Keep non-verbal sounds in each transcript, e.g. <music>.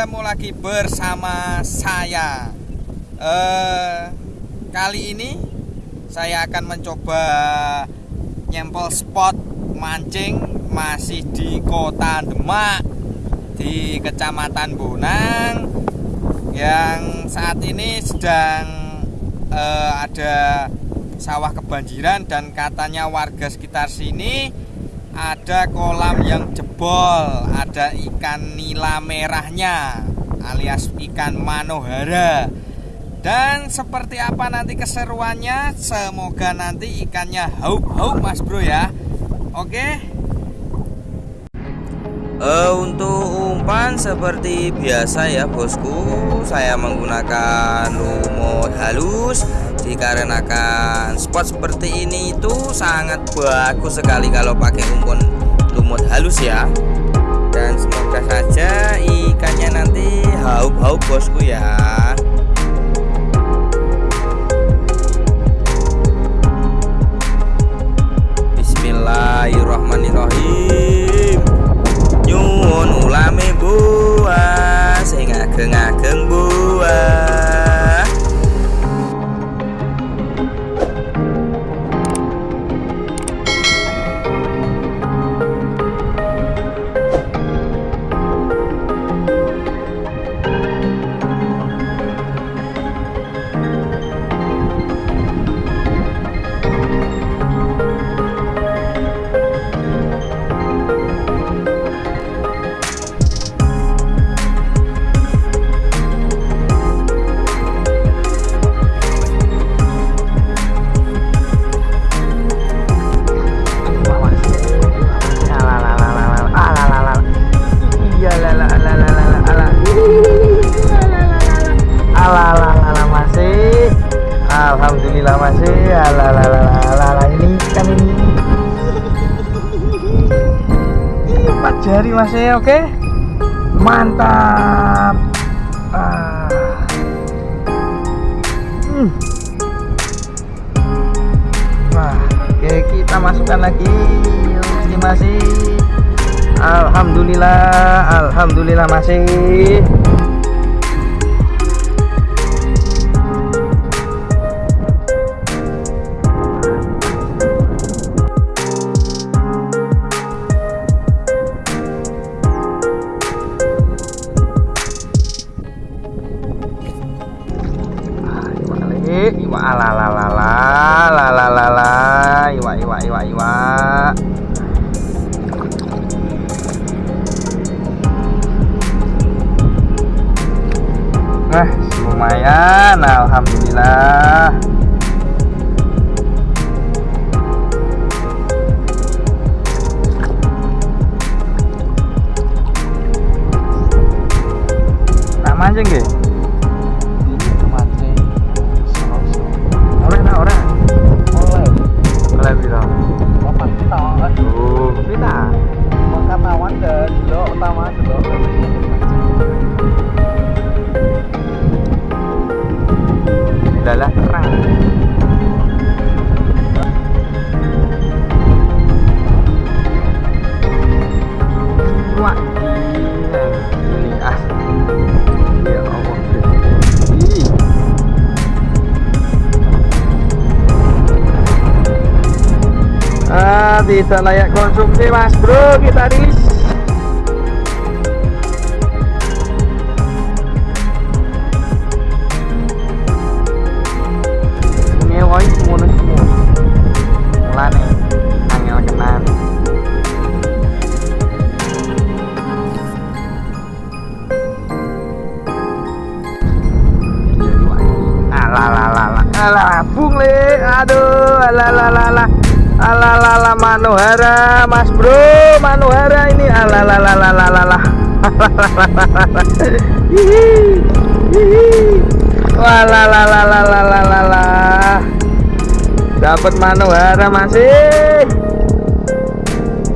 Bertemu lagi bersama saya. Eh, kali ini saya akan mencoba nyempel spot mancing masih di kota Demak di Kecamatan Bonang yang saat ini sedang eh, ada sawah kebanjiran dan katanya warga sekitar sini ada kolam yang jebol, ada ikan nila merahnya alias ikan manohara. Dan seperti apa nanti keseruannya? Semoga nanti ikannya haup-haup Mas Bro ya. Oke. Uh, untuk umpan seperti biasa ya bosku Saya menggunakan lumut halus Dikarenakan spot seperti ini itu sangat bagus sekali kalau pakai umpan lumut halus ya. Dan semoga saja ikannya nanti haup-haup bosku ya Alhamdulillah masih alalala ini kan ini. Empat jari masih oke? Mantap. Ah. hmm. wah oke kita masukkan lagi. Ini masih Alhamdulillah Alhamdulillah masih Nah, lumayan. Alhamdulillah. Sama mancing nggih. Oleh. Oleh kita, kita? Aduh, kita. Mengkatawan utama. Tidak layak konsumsi mas bro kita rilis ngewoi semuanya semua. Mulane angel kenan Manohara Mas bro Manohara ini Alalala <laughs> Walalalalalalala. Dapat manuhara masih.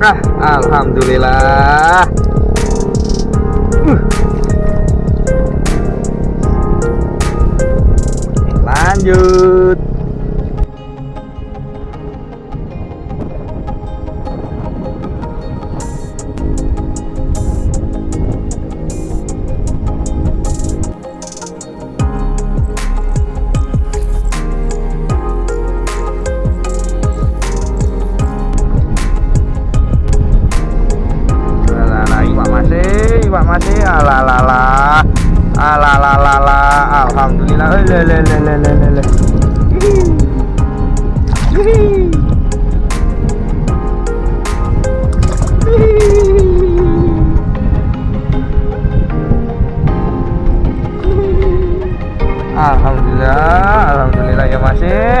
Ah, alhamdulillah. Lanjut. Alhamdulillah. Hihi. Alhamdulillah, alhamdulillah ya masih.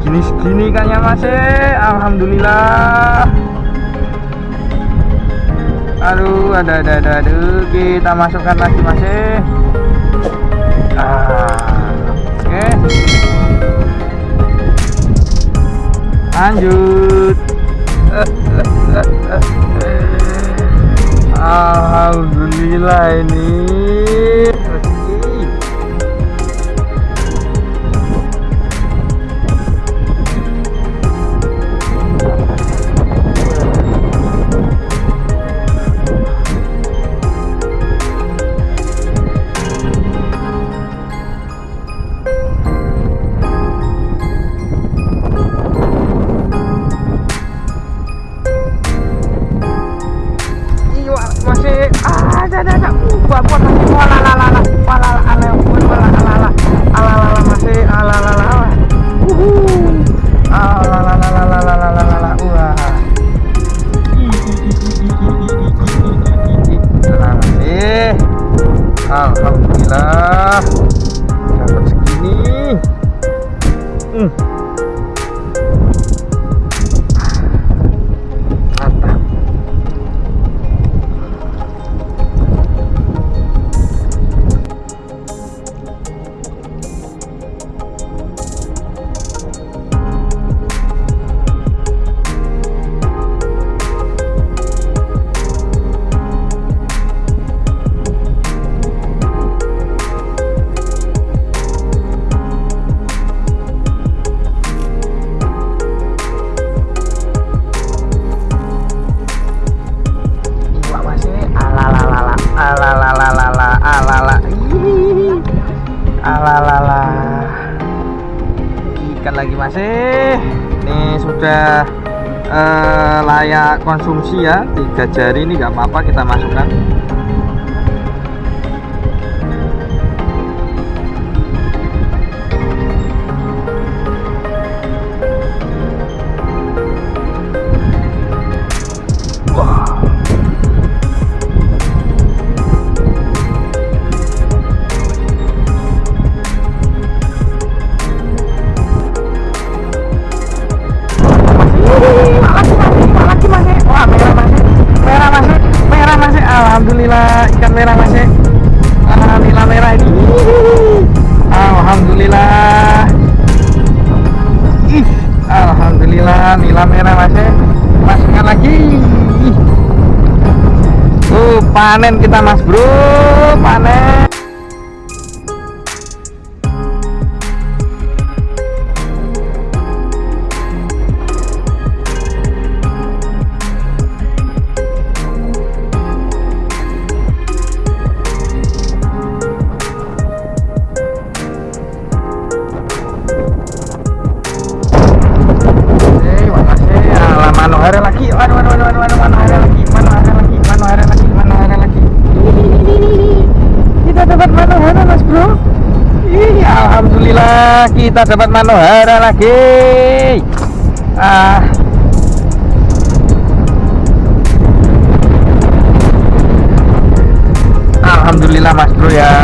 Gini segini kan ya masih, alhamdulillah. Aduh, ada ada ada aduh, kita masukkan lagi masih. Oke. Lanjut. <laughs> Alhamdulillah ini uh, sudah eh, layak konsumsi ya tiga jari ini nggak apa-apa kita masukkan panen kita mas bro panen Manohara, Mas Bro. Ih, alhamdulillah kita dapat Manohara lagi. Ah. Alhamdulillah Mas Bro ya.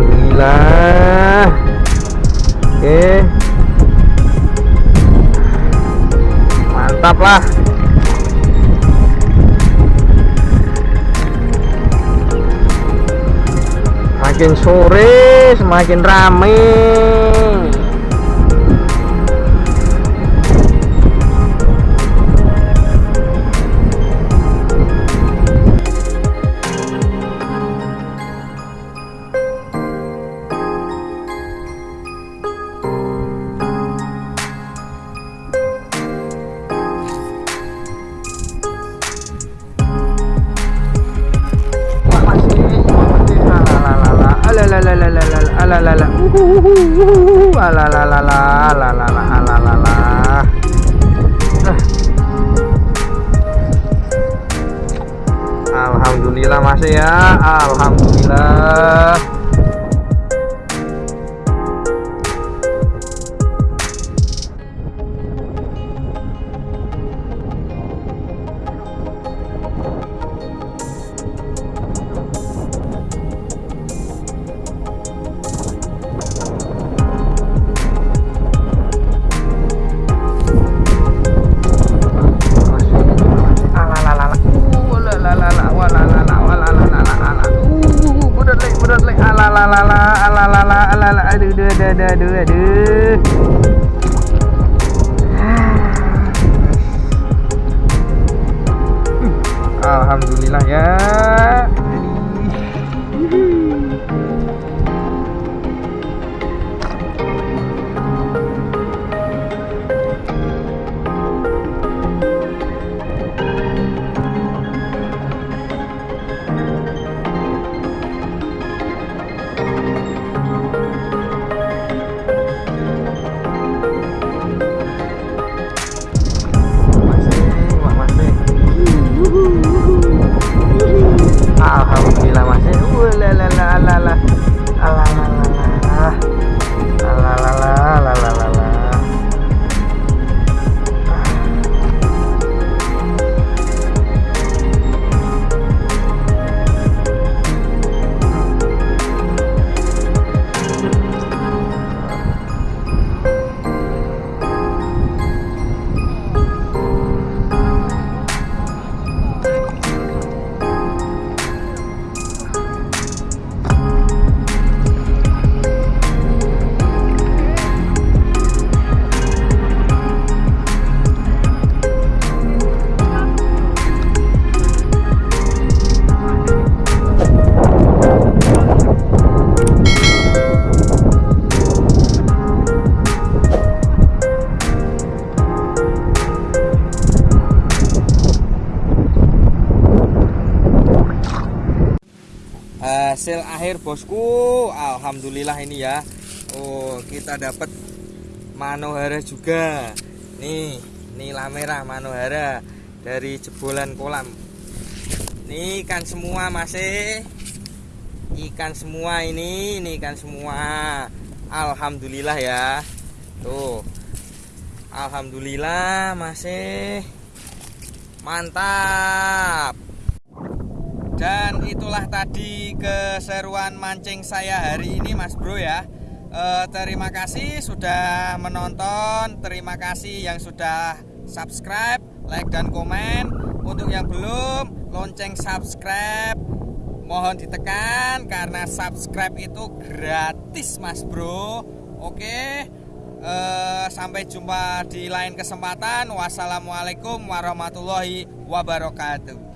Alhamdulillah. Oke. Okay. Mantap lah. Makin sore semakin rame. Alhamdulillah masih ya. Alhamdulillah aduh, aduh, aduh. Alhamdulillah ya. Hasil akhir bosku. Alhamdulillah ini ya. Oh kita dapat manohara juga. Nih nila merah manohara dari jebolan kolam. Ini ikan semua masih ikan semua ini ini ikan semua. Alhamdulillah ya. Tuh. Alhamdulillah masih mantap dan itulah tadi keseruan mancing saya hari ini Mas Bro ya. Eh, Terima kasih sudah menonton. Terima kasih yang sudah subscribe, like dan komen. Untuk yang belum lonceng subscribe. Mohon ditekan karena subscribe itu gratis Mas Bro. Oke. Eh, Sampai jumpa di lain kesempatan. Wassalamualaikum warahmatullahi wabarakatuh